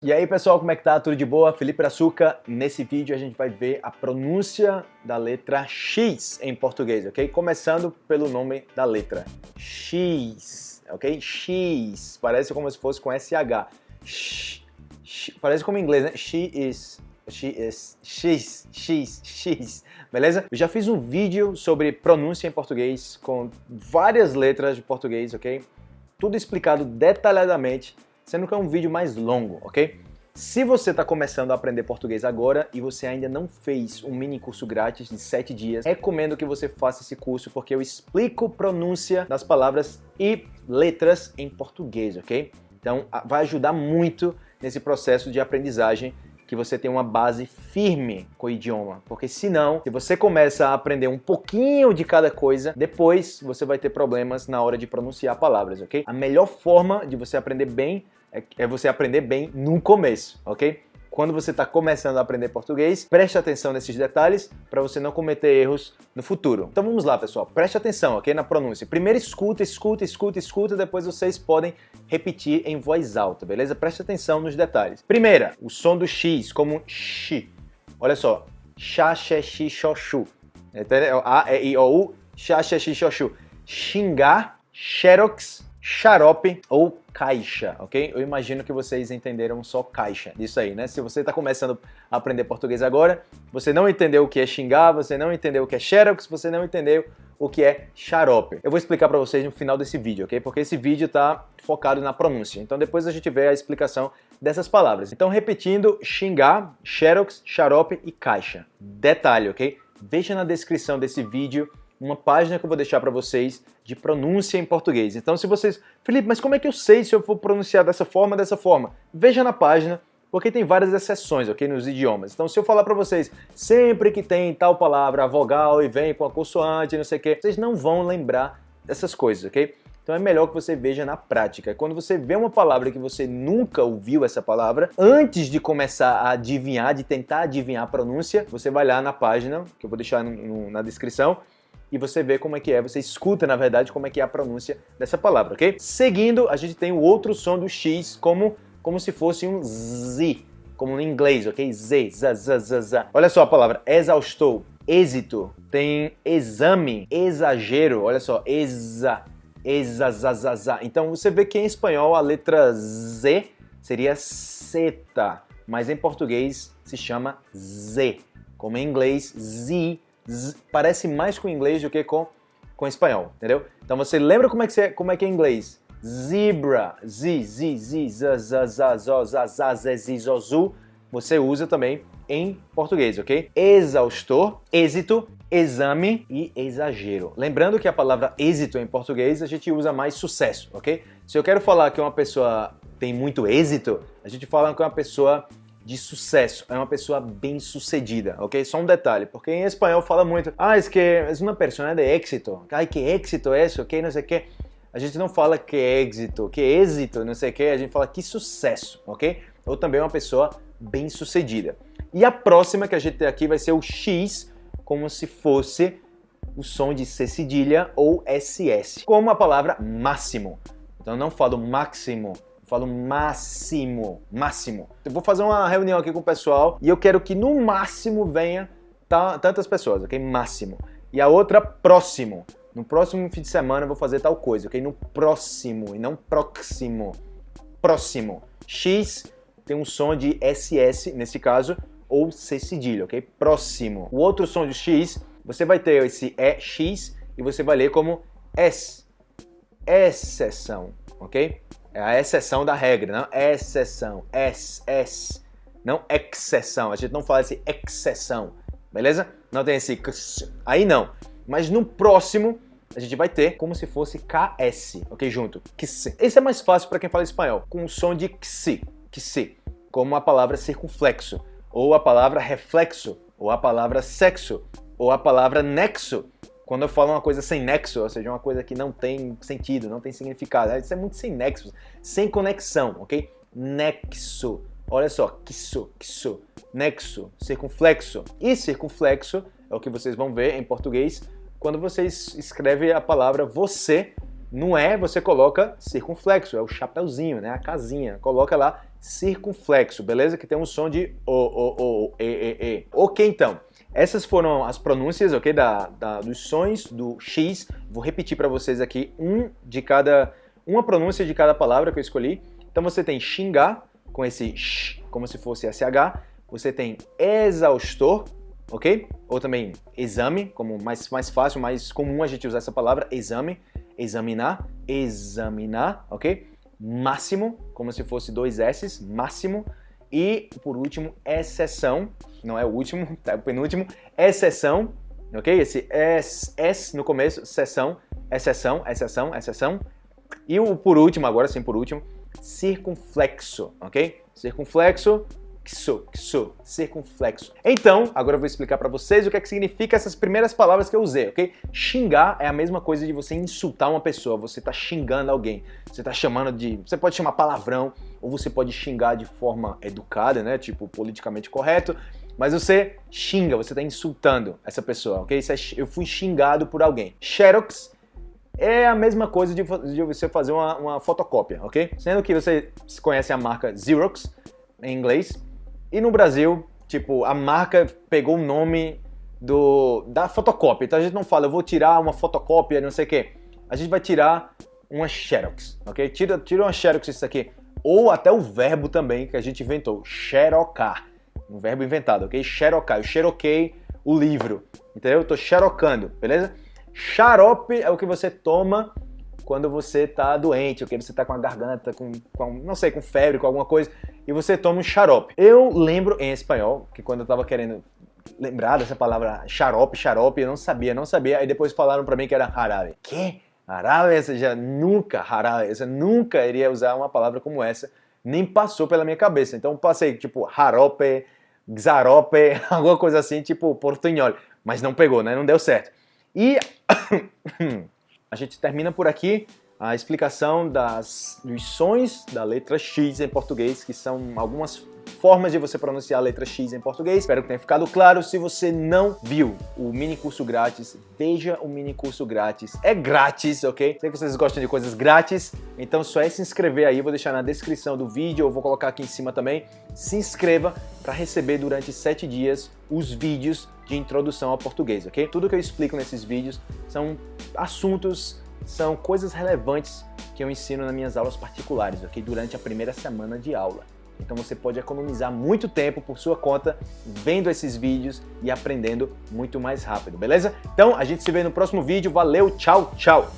E aí pessoal, como é que tá? Tudo de boa? Felipe Açúcar. Nesse vídeo a gente vai ver a pronúncia da letra X em português, ok? Começando pelo nome da letra. X, ok? X. Parece como se fosse com SH. X, X. Parece como em inglês, né? She is. She is. X, X, X. Beleza? Eu já fiz um vídeo sobre pronúncia em português com várias letras de português, ok? Tudo explicado detalhadamente sendo que é um vídeo mais longo, ok? Se você está começando a aprender português agora e você ainda não fez um mini curso grátis de 7 dias, recomendo que você faça esse curso porque eu explico pronúncia das palavras e letras em português, ok? Então vai ajudar muito nesse processo de aprendizagem que você tenha uma base firme com o idioma, porque senão, se você começa a aprender um pouquinho de cada coisa, depois você vai ter problemas na hora de pronunciar palavras, ok? A melhor forma de você aprender bem é, é você aprender bem no começo, ok? Quando você está começando a aprender português, preste atenção nesses detalhes para você não cometer erros no futuro. Então vamos lá, pessoal. Preste atenção, ok? Na pronúncia. Primeiro escuta, escuta, escuta, escuta, depois vocês podem repetir em voz alta, beleza? Preste atenção nos detalhes. Primeira, o som do X, como X. Olha só. Xa, xe, xi, xo, chu. Entendeu? A, E, I, O, U. Xa, xe, xi, xo, chu. Xingar, xerox, xarope ou caixa, ok? Eu imagino que vocês entenderam só caixa disso aí, né? Se você está começando a aprender português agora, você não entendeu o que é xingar, você não entendeu o que é xerox, você não entendeu o que é xarope. Eu vou explicar para vocês no final desse vídeo, ok? Porque esse vídeo está focado na pronúncia. Então depois a gente vê a explicação dessas palavras. Então repetindo, xingar, xerox, xarope e caixa. Detalhe, ok? Veja na descrição desse vídeo uma página que eu vou deixar para vocês de pronúncia em português. Então se vocês... Felipe, mas como é que eu sei se eu vou pronunciar dessa forma dessa forma? Veja na página, porque tem várias exceções, ok, nos idiomas. Então se eu falar para vocês, sempre que tem tal palavra, a vogal e vem com a consoante, não sei o que, vocês não vão lembrar dessas coisas, ok? Então é melhor que você veja na prática. Quando você vê uma palavra que você nunca ouviu essa palavra, antes de começar a adivinhar, de tentar adivinhar a pronúncia, você vai lá na página, que eu vou deixar no, no, na descrição, e você vê como é que é, você escuta, na verdade, como é que é a pronúncia dessa palavra, ok? Seguindo, a gente tem o outro som do X como, como se fosse um Z, como no inglês, ok? Z, z, z, z, z. Olha só a palavra exaustou, êxito, tem exame, exagero, olha só, exa, exa, za, za, za. Então você vê que em espanhol a letra Z seria seta, mas em português se chama Z, como em inglês Z, z, parece mais com inglês do que com, com espanhol, entendeu? Então você lembra como é que, é, como é, que é inglês? Zebra, z, z, z, z, z, z, zo, z, z, z, z, zo, zu, você usa também em português, ok? Exaustor, êxito, exame e exagero. Lembrando que a palavra êxito em português a gente usa mais sucesso, ok? Se eu quero falar que uma pessoa tem muito êxito, a gente fala que uma pessoa de sucesso, é uma pessoa bem sucedida, ok? Só um detalhe, porque em espanhol fala muito, ah, es que es uma persona de éxito, ai, que éxito é isso, ok? Não sei o que. A gente não fala que é êxito, que êxito, não sei o que, a gente fala que sucesso, ok? Ou também uma pessoa bem sucedida. E a próxima que a gente tem aqui vai ser o X, como se fosse o som de C cedilha ou SS, como a palavra máximo. Então não falo máximo, falo máximo, máximo. Eu vou fazer uma reunião aqui com o pessoal e eu quero que no máximo venha tantas pessoas, ok? Máximo. E a outra, próximo. No próximo fim de semana eu vou fazer tal coisa, ok? No próximo e não próximo. Próximo. X tem um som de SS, nesse caso, ou C cedilha, ok? Próximo. O outro som de X, você vai ter esse EX e você vai ler como S. Exceção, ok? É a exceção da regra, não exceção, S, S, não exceção. A gente não fala esse exceção, beleza? Não tem esse aí não. Mas no próximo a gente vai ter como se fosse KS, ok? Junto, ks. Esse é mais fácil para quem fala espanhol, com o som de ks, ks, como a palavra circunflexo, ou a palavra reflexo, ou a palavra sexo, ou a palavra nexo, quando eu falo uma coisa sem nexo, ou seja, uma coisa que não tem sentido, não tem significado, isso é muito sem nexo, sem conexão, ok? Nexo. Olha só, quisso, quisso, nexo, circunflexo. E circunflexo é o que vocês vão ver em português quando vocês escrevem a palavra você, não é, você coloca circunflexo, é o chapeuzinho, né, a casinha, coloca lá circunflexo, beleza? Que tem um som de o, o, o, e, e, e. Ok, então. Essas foram as pronúncias, ok, da, da dos sons do X. Vou repetir para vocês aqui um de cada, uma pronúncia de cada palavra que eu escolhi. Então você tem xingar, com esse sh, como se fosse SH. Você tem exaustor, ok? Ou também exame, como mais, mais fácil, mais comum a gente usar essa palavra, exame, examinar, examinar, ok? Máximo, como se fosse dois S, máximo. E, por último, exceção, não é o último, tá, o penúltimo, exceção, ok? Esse S, S no começo, exceção, exceção, exceção, exceção. E o por último, agora sim por último, circunflexo, ok? Circunflexo, xo, xo, circunflexo. Então, agora eu vou explicar para vocês o que, é que significa essas primeiras palavras que eu usei, ok? Xingar é a mesma coisa de você insultar uma pessoa, você tá xingando alguém, você tá chamando de... Você pode chamar palavrão, ou você pode xingar de forma educada, né? Tipo, politicamente correto, mas você xinga, você tá insultando essa pessoa, ok? É, eu fui xingado por alguém. Xerox é a mesma coisa de, de você fazer uma, uma, fotocópia, ok? Sendo que você conhece a marca Xerox, em inglês, e no Brasil, tipo, a marca pegou o nome do, da fotocópia. Então a gente não fala, eu vou tirar uma fotocópia, não sei o quê. A gente vai tirar uma Xerox, ok? Tira, tira uma Xerox isso aqui. Ou até o verbo também que a gente inventou, xerocar. Um verbo inventado, ok? Xerocar. Eu xeroquei o livro, entendeu? Eu tô xerocando, beleza? Xarope é o que você toma quando você está doente, que você está com a garganta, com, com, não sei, com febre, com alguma coisa, e você toma um xarope. Eu lembro em espanhol, que quando eu estava querendo lembrar dessa palavra xarope, xarope, eu não sabia, não sabia, aí depois falaram para mim que era jarabe. Que? Jarabe? Essa já nunca, jarabe, essa nunca iria usar uma palavra como essa, nem passou pela minha cabeça. Então passei, tipo, jarope, xarope, alguma coisa assim, tipo portunhol, mas não pegou, né? Não deu certo. E a gente termina por aqui a explicação das, dos sons da letra X em português, que são algumas formas de você pronunciar a letra X em português. Espero que tenha ficado claro. Se você não viu o mini curso grátis, veja o mini curso grátis. É grátis, ok? Sei que vocês gostam de coisas grátis, então só é se inscrever aí. Vou deixar na descrição do vídeo, eu vou colocar aqui em cima também. Se inscreva para receber durante sete dias os vídeos de introdução ao português, ok? Tudo que eu explico nesses vídeos são assuntos, são coisas relevantes que eu ensino nas minhas aulas particulares, ok? Durante a primeira semana de aula. Então você pode economizar muito tempo por sua conta vendo esses vídeos e aprendendo muito mais rápido, beleza? Então a gente se vê no próximo vídeo. Valeu, tchau, tchau!